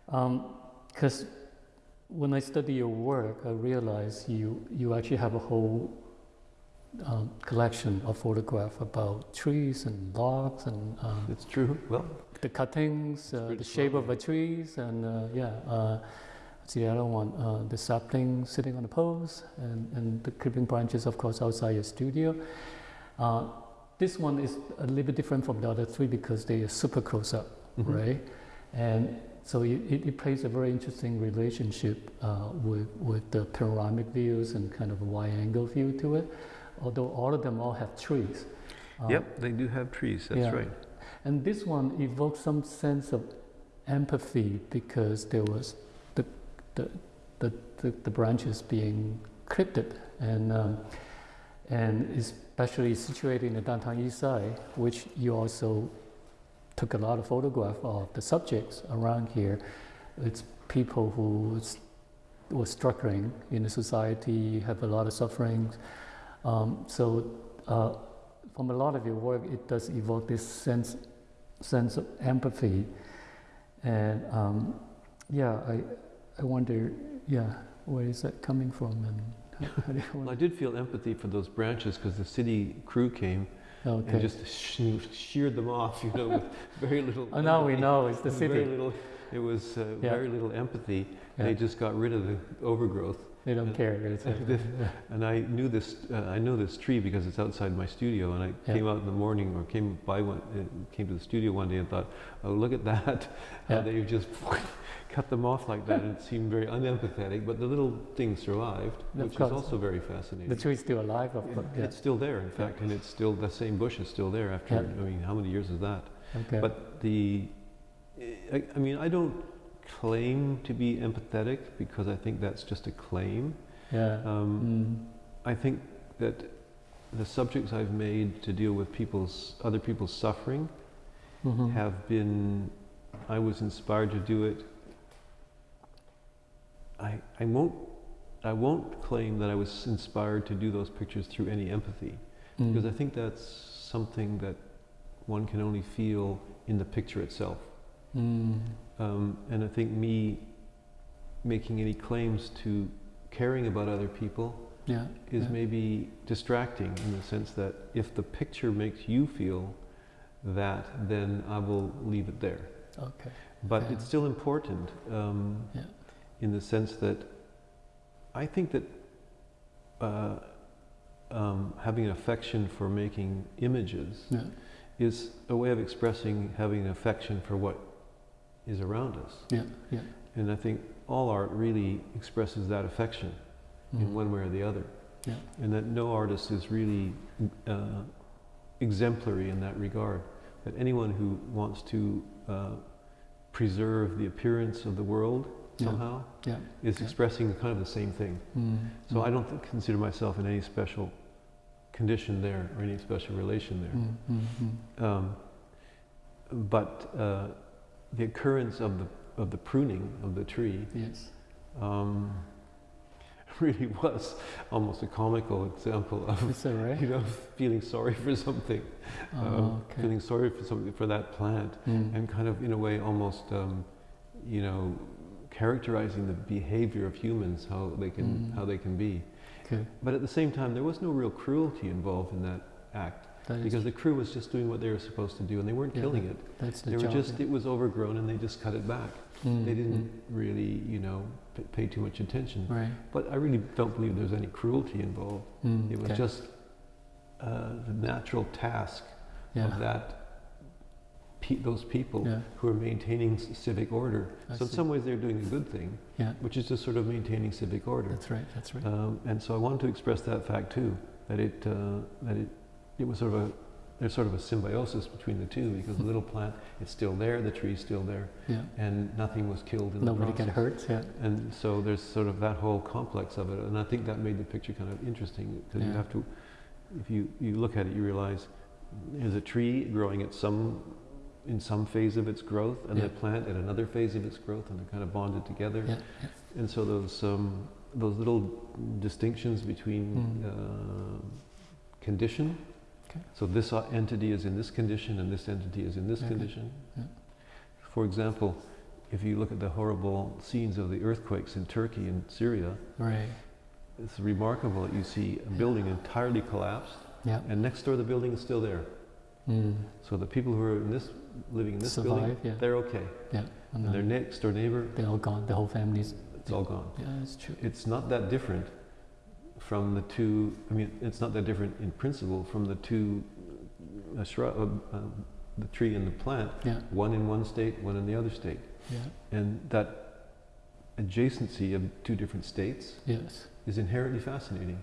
because when I study your work, I realize you you actually have a whole um, collection of photographs about trees and logs and um, It's true. Well, the cuttings, uh, the shape of the trees, and uh, yeah. Uh, what's the other one? Uh, the sapling sitting on the poles, and, and the creeping branches, of course, outside your studio. Uh, this one is a little bit different from the other three because they are super close up, Mhm. right? And so it, it, plays a very interesting relationship uh, with, with the panoramic views and kind of a wide angle view to it, although all of them all have trees. Uh, yep, they do have trees. That's yeah. right. and this one evokes some sense of empathy because there was the, the, the, the, the branches being clipped and, um, and especially situated in the downtown east side, which you also took a lot of photographs of the subjects around here. It's people who were struggling in the society, have a lot of sufferings. Um, so uh, from a lot of your work, it does evoke this sense sense of empathy, and um, yeah, I I wonder, yeah, where is that coming from, and how, how do you Well, I did feel empathy for those branches because the city crew came okay. and just sh- sheared them off, you know, with very little. oh, now we know it's the city. Very little. It was uh, Yeah. very little empathy. Yeah. They just got rid of the overgrowth. They don't care. It's like, And I knew this. Uh, I know this tree because it's outside my studio. And I Yeah. came out in the morning, or came by one, uh, came to the studio one day and thought, "Oh, look at that! How they've just cut them off like that." And it seemed very unempathetic. But the little thing survived, Of which is also very fascinating. the tree's still alive, of course. Yeah. It's still there, in fact, and it's still the same bush is still there after. Yeah. I mean, how many years is that? Okay. But the, I, I mean, I don't claim to be empathetic because I think that's just a claim. yeah. Um, Mm. I think that the subjects I've made to deal with people's other people's suffering Mhm. have been. I was inspired to do it. I I won't I won't claim that I was inspired to do those pictures through any empathy Mm. because I think that's something that one can only feel in the picture itself. Mm. Um, and I think me making any claims to caring about other people Yeah. is yeah. maybe distracting in the sense that if the picture makes you feel that, then I will leave it there. Okay. But Yeah. it's still important um, Yeah. In the sense that I think that uh, um, having an affection for making images Yeah. is a way of expressing having an affection for what is around us. Yeah. Yeah. And I think all art really expresses that affection Mm. in one way or the other. Yeah. And that no artist is really uh, exemplary in that regard. That anyone who wants to uh, preserve the appearance of the world. Somehow Yeah. is Yeah. expressing kind of the same thing. Mm. So. I don't th- consider myself in any special condition there or any special relation there. Mm, mm, mm. Um, but uh, the occurrence of the of the pruning of the tree Yes. um, really was almost a comical example of Is right? you know feeling sorry for something, Oh, um, okay. feeling sorry for something for that plant, Mm. and kind of in a way almost um, you know characterizing the behavior of humans, how they can Mm. how they can be. Okay. But at the same time, there was no real cruelty involved in that act That because the crew was just doing what they were supposed to do, and they weren't Yeah, killing it. that's the They were job. just yeah. it was overgrown, and they just cut it back. Mm, They didn't mm. really, you know, p- pay too much attention. Right. But I really don't believe there's any cruelty involved. Mm, It was okay. just uh, the natural task yeah. of that pe- those people Yeah. who are maintaining civic order. I so in some ways, they're doing a good thing, Yeah. which is just sort of maintaining civic order. That's right. That's right. Um, and so I wanted to express that fact too, that it uh, that it it was sort of a there's sort of a symbiosis between the two because the little plant it's still there, the tree's still there, yeah. and nothing was killed in Nobody the process. hurt. Yeah. And so there's sort of that whole complex of it, and I think that made the picture kind of interesting because you have to, if you you look at it, you realize there's a tree growing at some in some phase of its growth, and Yeah. the plant at another phase of its growth, and they're kind of bonded together. Yeah. And so those um, those little distinctions between Mm. uh, condition. Okay. So this uh, entity is in this condition, and this entity is in this Okay. condition. Yeah. For example, if you look at the horrible scenes of the earthquakes in Turkey and Syria, Right. it's remarkable that you see a building entirely collapsed, Yeah. and next door the building is still there. Mm. So the people who are in this living in this building, yeah. they're okay, Yeah. And and their next door neighbor, they're all gone. The whole family's. it's all gone. Yeah, it's true. it's not that different from the two. I mean, it's not that different in principle from the two uh, shrub, uh, uh, the tree and the plant. Yeah. One in one state, one in the other state, Yeah. and that adjacency of two different states Yes. is inherently fascinating.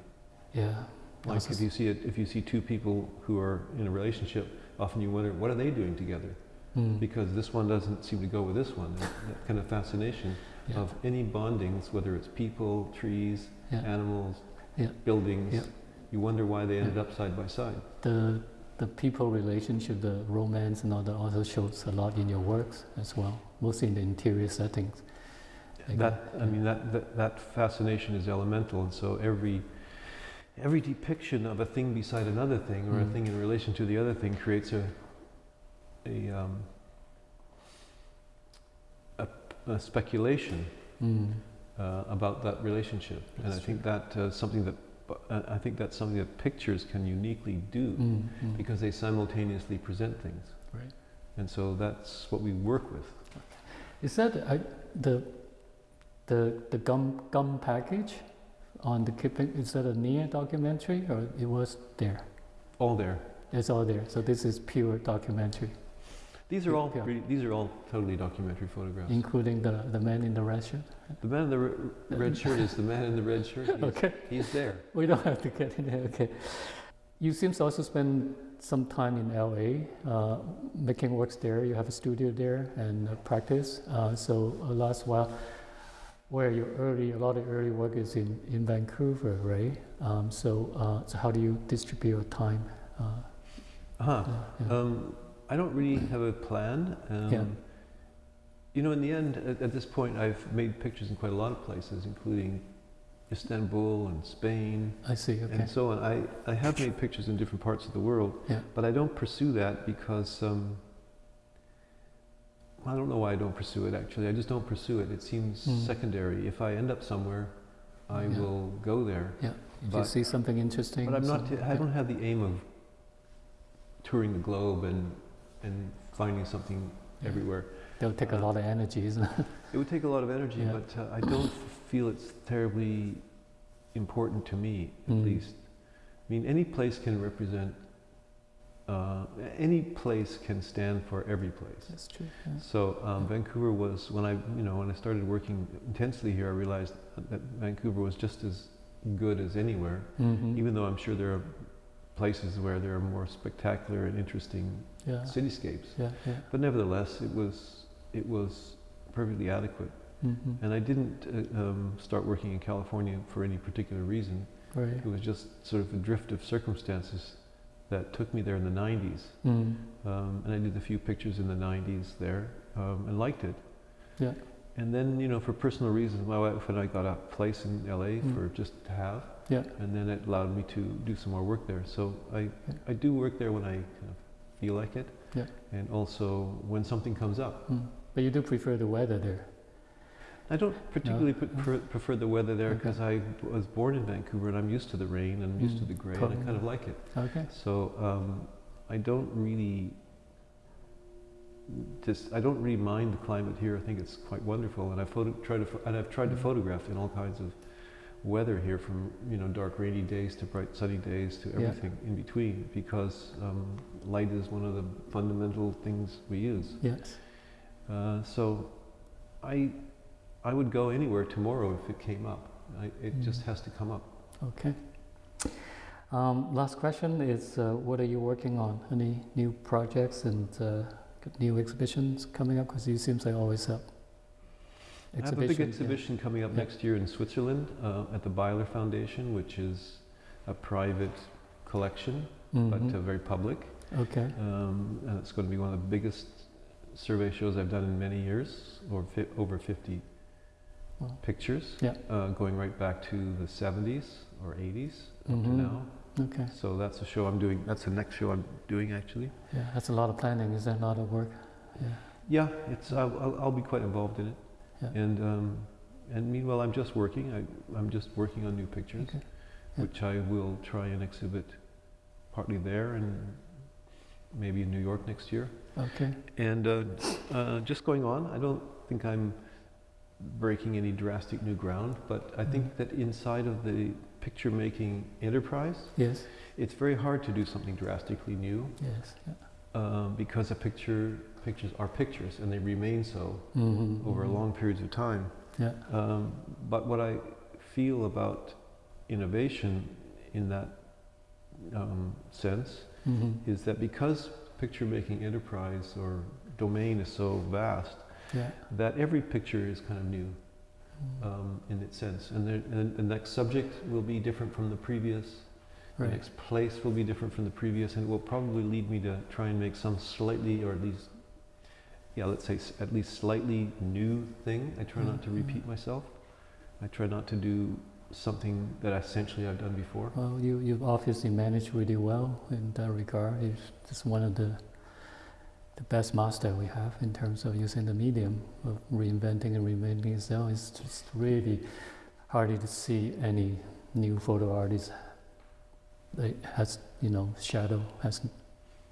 Yeah. Like if you see it, if you see two people who are in a relationship, often you wonder what are they doing together Mm. because this one doesn't seem to go with this one. And that kind of fascination Yeah. of any bondings, whether it's people, trees, Yeah. animals, Yeah. buildings. You wonder why they ended up side by side. the the people relationship, the romance, and all that also shows a lot in your works as well, mostly in the interior settings. Like, that I mean that, that that fascination is elemental, and so every every depiction of a thing beside another thing, or a Mm. thing in relation to the other thing, creates a a, um, a, a speculation Mm. uh, about that relationship, and That's I think that uh, something that uh, I think that's something that pictures can uniquely do Mm. Mm. because they simultaneously present things, Right. and so that's what we work with. Is that I, the the the gum gum package on the keeping? Is that a near documentary or it was there? All there. It's all there. So this is pure documentary, These are all Yeah. these are all totally documentary photographs. including the the man in the red shirt. The man in the re- red shirt is the man in the red shirt. He's, Okay. he's there. We don't have to get in there. Okay. You seem to also spend some time in LA uh, making works there. You have a studio there and uh, practice. Uh, so uh, last while, where your early, a lot of early work is in, in Vancouver, right? Um, so, uh, so how do you distribute your time? Uh, Uh-huh. yeah. Um, I don't really have a plan. Um, Yeah. You know, in the end, at, at this point, I've made pictures in quite a lot of places, including Istanbul and Spain I see. Okay. and so on. I, I have made pictures in different parts of the world, Yeah. but I don't pursue that because um, I don't know why I don't pursue it. Actually, I just don't pursue it. It seems Mm. secondary. If I end up somewhere, I Yeah. will go there. If you see something interesting. But I'm not. I don't have the aim of touring the globe and and finding something everywhere. They'll take a uh, lot of energy, isn't it? It would take a lot of energy, Yeah. but uh, I don't feel it's terribly important to me, at Mm. least. I mean, any place can represent. Uh, any place can stand for every place. That's true. Yeah. So um, Vancouver was when I, you know, when I started working intensely here, I realized that Vancouver was just as good as anywhere. Mhm. Even though I'm sure there are places where there are more spectacular and interesting yeah. cityscapes, Yeah. Yeah. but nevertheless, it was it was perfectly adequate. Mhm. And I didn't uh, um, start working in California for any particular reason. Right. It was just sort of a drift of circumstances that took me there in the 90s. Mm. Um, and I did a few pictures in the 90s there um, and liked it. Yeah. And then, you know, for personal reasons, my wife and I got a place in LA Mm. for just to have. Yeah. And then it allowed me to do some more work there. So I, Yeah. I do work there when I kind of feel like it. Yeah. And also when something comes up. Mm. But you do prefer the weather there. I don't particularly pre- pre- prefer the weather there Okay. because I was born in Vancouver and I'm used to the rain and I'm used to Mm. the gray and I kind of like it. Okay. So um, I don't really just I don't really mind the climate here. I think it's quite wonderful, and I photo, try to and I've tried to Mhm. photograph in all kinds of weather here, from you know dark rainy days to bright sunny days to Yeah. everything in between, because um, light is one of the fundamental things we use. Yes. Uh, so I I would go anywhere tomorrow if it came up. I, it just Mhm. has to come up. Okay. Um, last question is, uh, what are you working on? Any new projects and uh, new exhibitions coming up? Because you seems like always have I have a big exhibitions, yeah. exhibition coming up Yeah. next year in Switzerland uh, at the Beyeler Foundation, which is a private collection, but Mhm. uh, very public. Okay. Um, and it's going to be one of the biggest survey shows I've done in many years, or fi- over 50 Wow. pictures, Yeah. uh, going right back to the 70s or 80s up to Mhm. now. Okay. So that's a show I'm doing. That's the next show I'm doing actually. Yeah, that's a lot of planning. Is that a lot of work? Yeah. Yeah, it's. I'll, I'll be quite involved in it. Yeah. And um, and meanwhile, I'm just working. I, I'm just working on new pictures, Okay. Yeah. which I will try and exhibit partly there and maybe in New York next year. Okay. And uh, uh, just going on. I don't think I'm breaking any drastic new ground, but I think Mhm. that inside of the picture making enterprise, Yes. it's very hard to do something drastically new Yes. Yeah. um, because a picture pictures are pictures and they remain so Mhm, over mhm. long periods of time. Yeah. Um, but what I feel about innovation in that um, sense Mhm. is that because picture making enterprise or domain is so vast, Yeah. that every picture is kind of new Mhm. um, in its sense. And, there, and the next subject will be different from the previous. The Right. next place will be different from the previous, and it will probably lead me to try and make some slightly, or at least, yeah, let's say at least slightly new thing. I try not to repeat mm-hmm. myself. I try not to do something that essentially I've done before. Well, you you've obviously managed really well in that regard. You're just one of the the best master we have in terms of using the medium of reinventing and reinventing itself. It's just really hard to see any new photo artist that has you know shadow has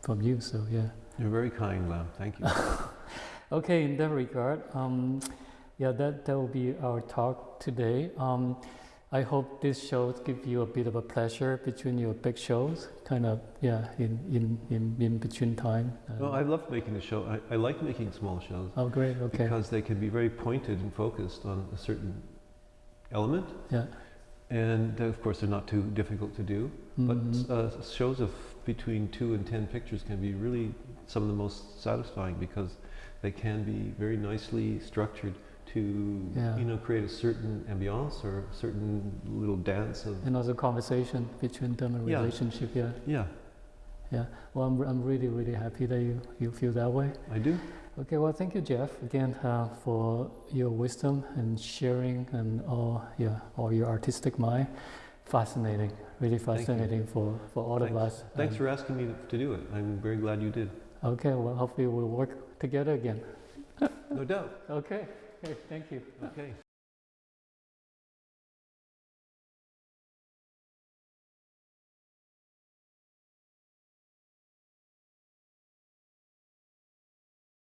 from you. So yeah. You're very kind, Lam. Thank you. Okay, in that regard, um, yeah, that, that will be our talk today. Um, I hope this shows give you a bit of a pleasure between your big shows, kind of, yeah, in, in, in, in between time. Uh, well, I love making the show. I, I like making small shows oh, great, okay. because they can be very pointed and focused on a certain element. Yeah. And uh, of course, they're not too difficult to do. Mhm. But uh, shows of between two and ten pictures can be really some of the most satisfying because they can be very nicely structured to Yeah. you know create a certain ambiance or a certain little dance of and also conversation between them and Yeah. relationship, yeah. yeah Yeah. Well, I'm, I'm really, really happy that you, you feel that way. I do Okay, well, thank you, Jeff, again uh, for your wisdom and sharing and all, yeah, all your artistic mind. Fascinating, really fascinating for, for all of us. thanks Um, for asking me to do it I'm very glad you did Okay, well, hopefully we'll work together again. no doubt Okay, okay, thank you. okay